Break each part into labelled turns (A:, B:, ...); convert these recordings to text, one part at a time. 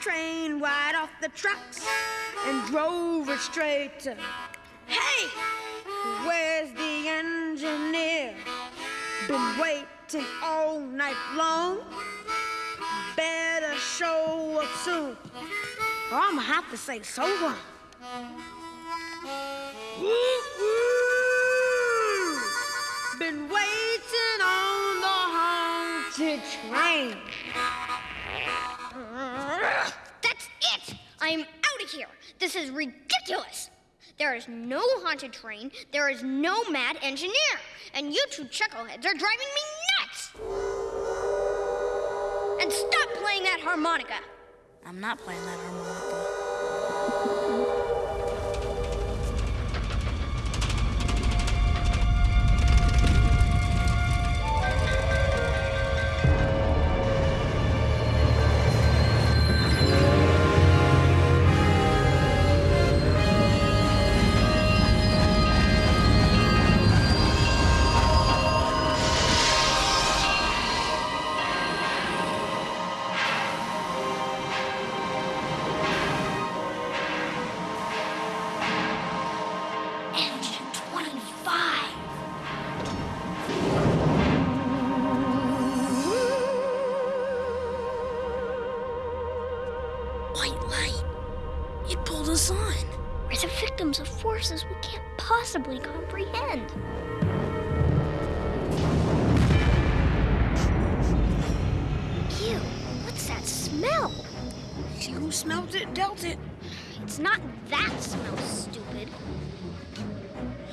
A: train right off the tracks and drove it straight to. Hey, where's the engineer? Been waiting all night long. Better show up soon, or I'ma have to say so long. Been waiting on the haunted train.
B: I'm out of here. This is ridiculous. There is no haunted train. There is no mad engineer. And you two chuckleheads are driving me nuts! And stop playing that harmonica.
C: I'm not playing that harmonica. Us on.
B: We're the victims of forces we can't possibly comprehend. Ew, what's that smell?
A: She who smelt it dealt it.
B: It's not that smell, stupid.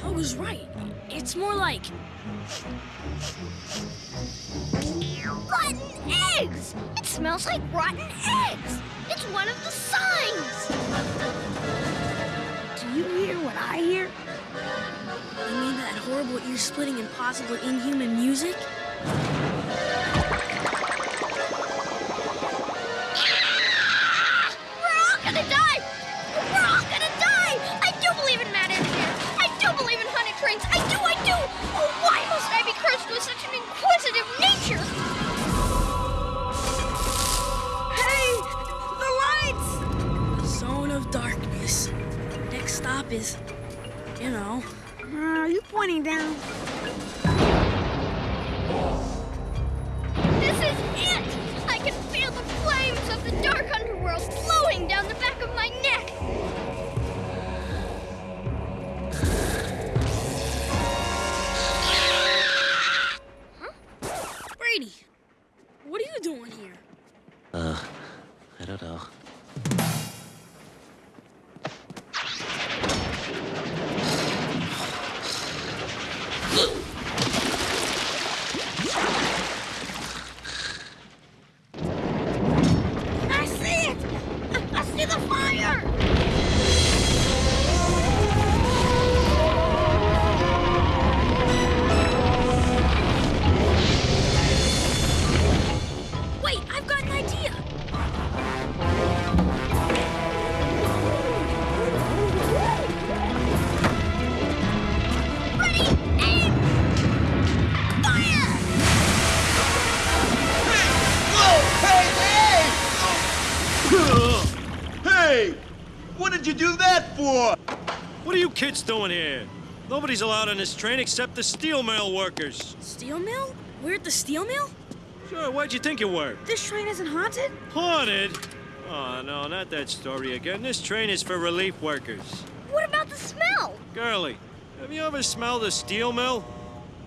C: I was right. It's more like
B: Rotten eggs! It smells like rotten eggs! It's one of the inquisitive nature?
A: Hey, the lights!
C: Zone of darkness. Next stop is, you know,
A: Uh, are you pointing down?
B: This is it! I can feel the flames of the dark underworld flowing down the back of my neck!
C: Brady. What are you doing here?
D: Uh, I don't know.
E: Hey! What did you do that for?
F: What are you kids doing here? Nobody's allowed on this train except the steel mill workers.
C: Steel mill? We're at the steel mill?
F: Sure, why'd you think you were?
A: This train isn't haunted?
F: Haunted? Oh, no, not that story again. This train is for relief workers.
B: What about the smell?
F: Girlie, have you ever smelled a steel mill?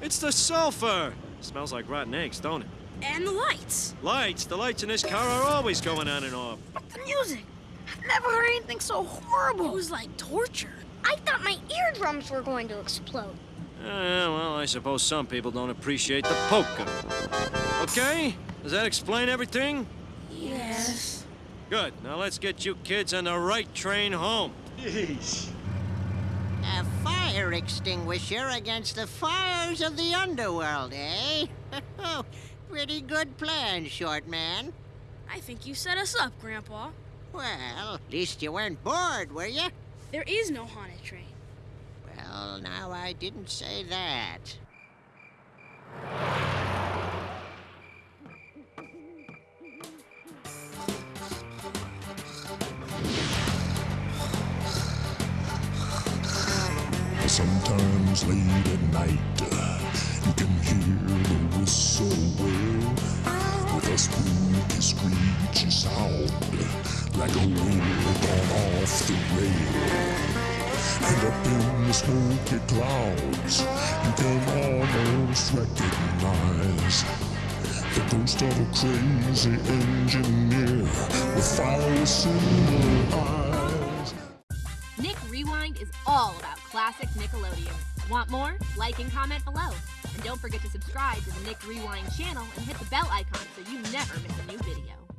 F: It's the sulfur. Smells like rotten eggs, don't it?
C: And the lights.
F: Lights? The lights in this car are always going on and off.
A: But the music! I've never heard anything so horrible.
C: It was like torture.
B: I thought my eardrums were going to explode.
F: Uh, well, I suppose some people don't appreciate the polka. Okay? Does that explain everything?
A: Yes.
F: Good. Now let's get you kids on the right train home.
E: Jeez.
G: A fire extinguisher against the fires of the underworld, eh? Pretty good plan, short man.
C: I think you set us up, Grandpa.
G: Well, at least you weren't bored, were you?
C: There is no haunted train.
G: Well, now I didn't say that.
H: Sometimes late at night, you can hear the whistle sound, like a wheel gone off the rail. And up in the clouds, you can almost recognize the ghost of a crazy engineer with fire eyes.
I: Nick Rewind is all about classic Nickelodeon. Want more? Like and comment below. And don't forget to subscribe to the Nick Rewind channel and hit the bell icon so you never miss a new video.